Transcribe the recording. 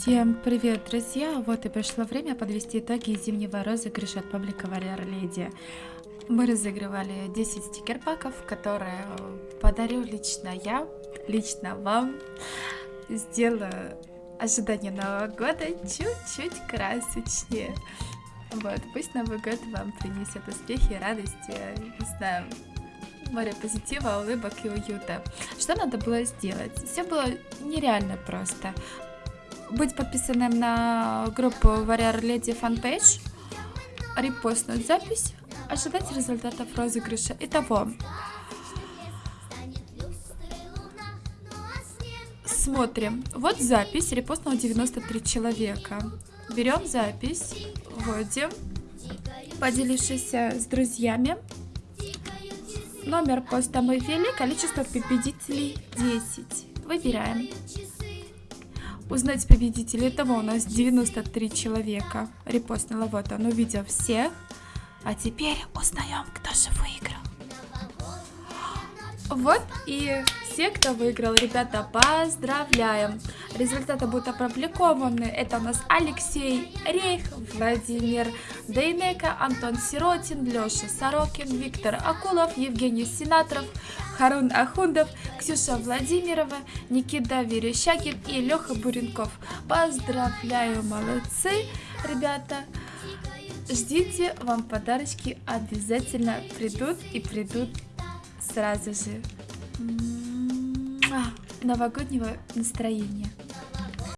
Всем привет, друзья! Вот и пришло время подвести итоги зимнего розыгрыша от паблика Warrior Lady. Мы разыгрывали 10 стикер-паков, которые подарю лично я, лично вам. Сделаю ожидание Нового года чуть-чуть красочнее. Вот, пусть Новый год вам принесет успехи, радости, не знаю, море позитива, улыбок и уюта. Что надо было сделать? Все было нереально просто. Быть подписанным на группу Warrior Lady Fanpage, репостнуть запись, ожидать результатов розыгрыша. Итого, смотрим. Вот запись, репостнуло 93 человека. Берем запись, вводим, поделившись с друзьями. Номер поста мы ввели, количество победителей 10. Выбираем. Узнать победителей. Того у нас 93 человека. Репостнула. Вот он увидел всех. А теперь узнаем, кто же выиграл. Вот и все, кто выиграл. Ребята, поздравляем! Результаты будут опубликованы. Это у нас Алексей Рейх, Владимир Дейнека, Антон Сиротин, Леша Сорокин, Виктор Акулов, Евгений Сенаторов, Харун Ахундов, Ксюша Владимирова, Никита Верещагин и Леха Буренков. Поздравляю, молодцы, ребята! Ждите, вам подарочки обязательно придут и придут сразу же новогоднего настроения.